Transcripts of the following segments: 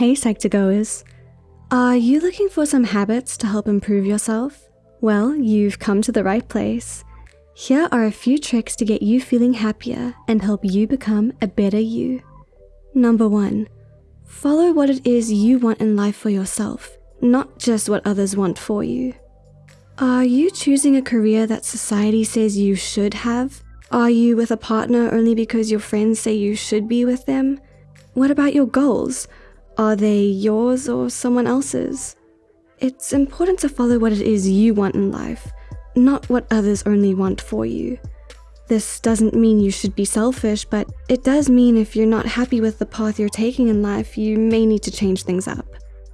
Hey Psych2Goers! Are you looking for some habits to help improve yourself? Well, you've come to the right place. Here are a few tricks to get you feeling happier and help you become a better you. Number one, follow what it is you want in life for yourself, not just what others want for you. Are you choosing a career that society says you should have? Are you with a partner only because your friends say you should be with them? What about your goals? Are they yours or someone else's? It's important to follow what it is you want in life, not what others only want for you. This doesn't mean you should be selfish, but it does mean if you're not happy with the path you're taking in life, you may need to change things up.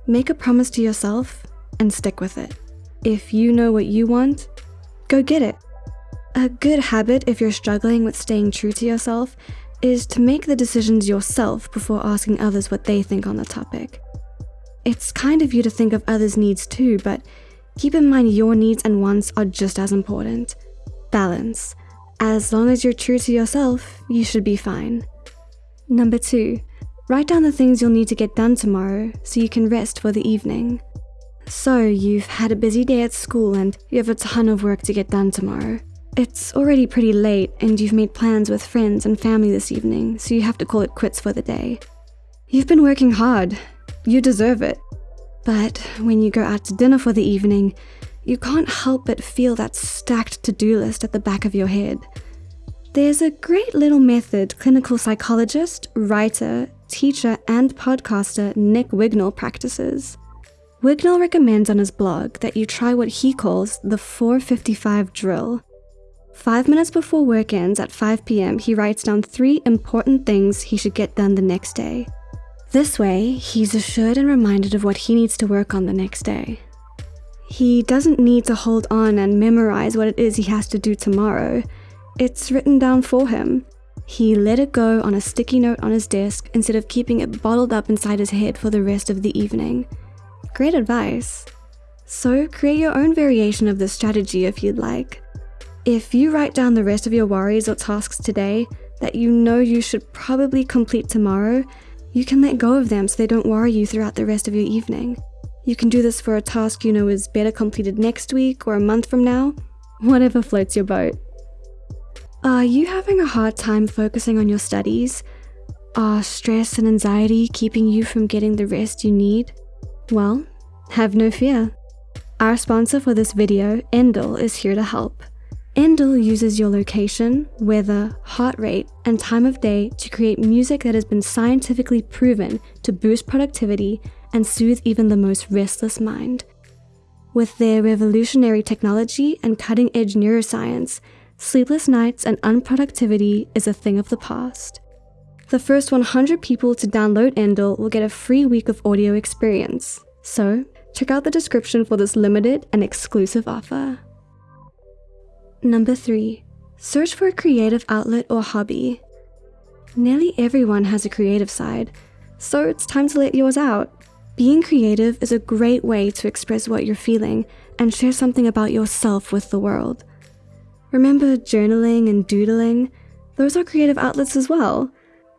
Make a promise to yourself and stick with it. If you know what you want, go get it. A good habit if you're struggling with staying true to yourself is to make the decisions yourself before asking others what they think on the topic. It's kind of you to think of others' needs too, but keep in mind your needs and wants are just as important. Balance. As long as you're true to yourself, you should be fine. Number two, write down the things you'll need to get done tomorrow so you can rest for the evening. So, you've had a busy day at school and you have a ton of work to get done tomorrow. It's already pretty late and you've made plans with friends and family this evening, so you have to call it quits for the day. You've been working hard. You deserve it. But when you go out to dinner for the evening, you can't help but feel that stacked to-do list at the back of your head. There's a great little method clinical psychologist, writer, teacher, and podcaster Nick Wignall practices. Wignall recommends on his blog that you try what he calls the 455 drill. Five minutes before work ends at 5 p.m., he writes down three important things he should get done the next day. This way, he's assured and reminded of what he needs to work on the next day. He doesn't need to hold on and memorize what it is he has to do tomorrow. It's written down for him. He let it go on a sticky note on his desk instead of keeping it bottled up inside his head for the rest of the evening. Great advice. So create your own variation of this strategy if you'd like. If you write down the rest of your worries or tasks today that you know you should probably complete tomorrow, you can let go of them so they don't worry you throughout the rest of your evening. You can do this for a task you know is better completed next week or a month from now, whatever floats your boat. Are you having a hard time focusing on your studies? Are stress and anxiety keeping you from getting the rest you need? Well, have no fear. Our sponsor for this video, Endel, is here to help. Endel uses your location, weather, heart rate, and time of day to create music that has been scientifically proven to boost productivity and soothe even the most restless mind. With their revolutionary technology and cutting edge neuroscience, sleepless nights and unproductivity is a thing of the past. The first 100 people to download Endel will get a free week of audio experience. So, check out the description for this limited and exclusive offer. Number 3. Search for a creative outlet or hobby. Nearly everyone has a creative side, so it's time to let yours out. Being creative is a great way to express what you're feeling and share something about yourself with the world. Remember journaling and doodling? Those are creative outlets as well.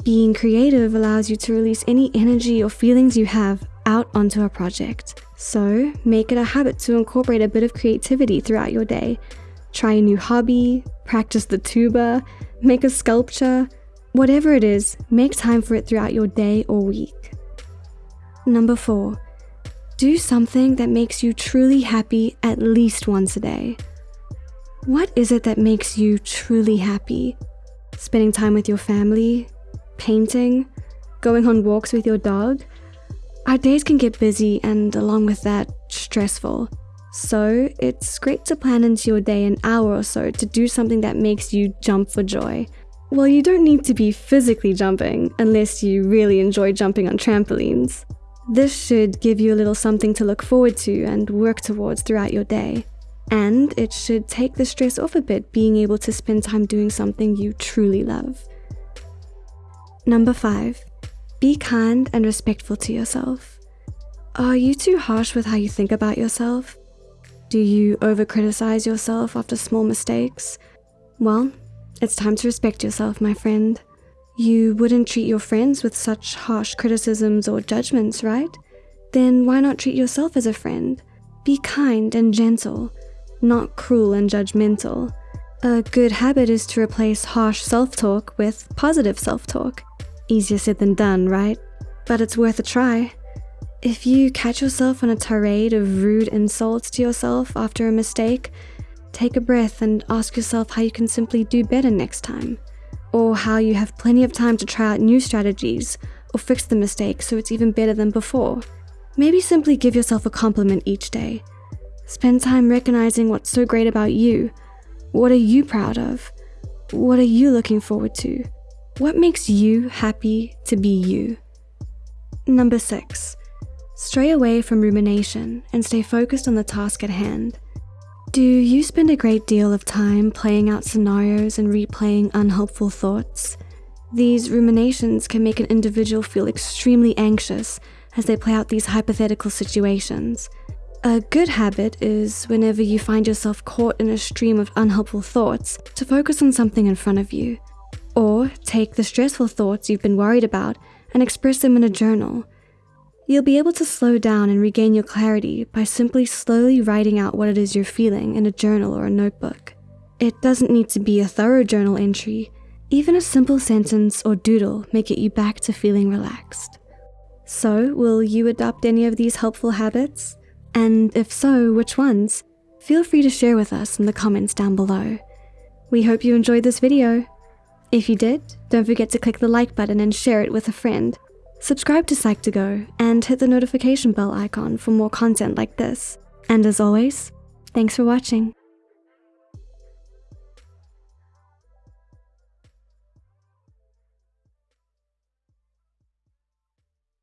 Being creative allows you to release any energy or feelings you have out onto a project. So make it a habit to incorporate a bit of creativity throughout your day try a new hobby, practice the tuba, make a sculpture, whatever it is, make time for it throughout your day or week. Number four, do something that makes you truly happy at least once a day. What is it that makes you truly happy? Spending time with your family, painting, going on walks with your dog? Our days can get busy and along with that, stressful. So it's great to plan into your day an hour or so to do something that makes you jump for joy. Well, you don't need to be physically jumping unless you really enjoy jumping on trampolines. This should give you a little something to look forward to and work towards throughout your day. And it should take the stress off a bit being able to spend time doing something you truly love. Number 5. Be kind and respectful to yourself. Are you too harsh with how you think about yourself? Do you over criticize yourself after small mistakes? Well, it's time to respect yourself, my friend. You wouldn't treat your friends with such harsh criticisms or judgments, right? Then why not treat yourself as a friend? Be kind and gentle, not cruel and judgmental. A good habit is to replace harsh self-talk with positive self-talk. Easier said than done, right? But it's worth a try. If you catch yourself on a tirade of rude insults to yourself after a mistake, take a breath and ask yourself how you can simply do better next time. Or how you have plenty of time to try out new strategies or fix the mistake so it's even better than before. Maybe simply give yourself a compliment each day. Spend time recognizing what's so great about you. What are you proud of? What are you looking forward to? What makes you happy to be you? Number six, stray away from rumination and stay focused on the task at hand. Do you spend a great deal of time playing out scenarios and replaying unhelpful thoughts? These ruminations can make an individual feel extremely anxious as they play out these hypothetical situations. A good habit is whenever you find yourself caught in a stream of unhelpful thoughts to focus on something in front of you. Or take the stressful thoughts you've been worried about and express them in a journal. You'll be able to slow down and regain your clarity by simply slowly writing out what it is you're feeling in a journal or a notebook. It doesn't need to be a thorough journal entry. Even a simple sentence or doodle may get you back to feeling relaxed. So, will you adopt any of these helpful habits? And if so, which ones? Feel free to share with us in the comments down below. We hope you enjoyed this video. If you did, don't forget to click the like button and share it with a friend. Subscribe to Psych2Go and hit the notification bell icon for more content like this. And as always, thanks for watching.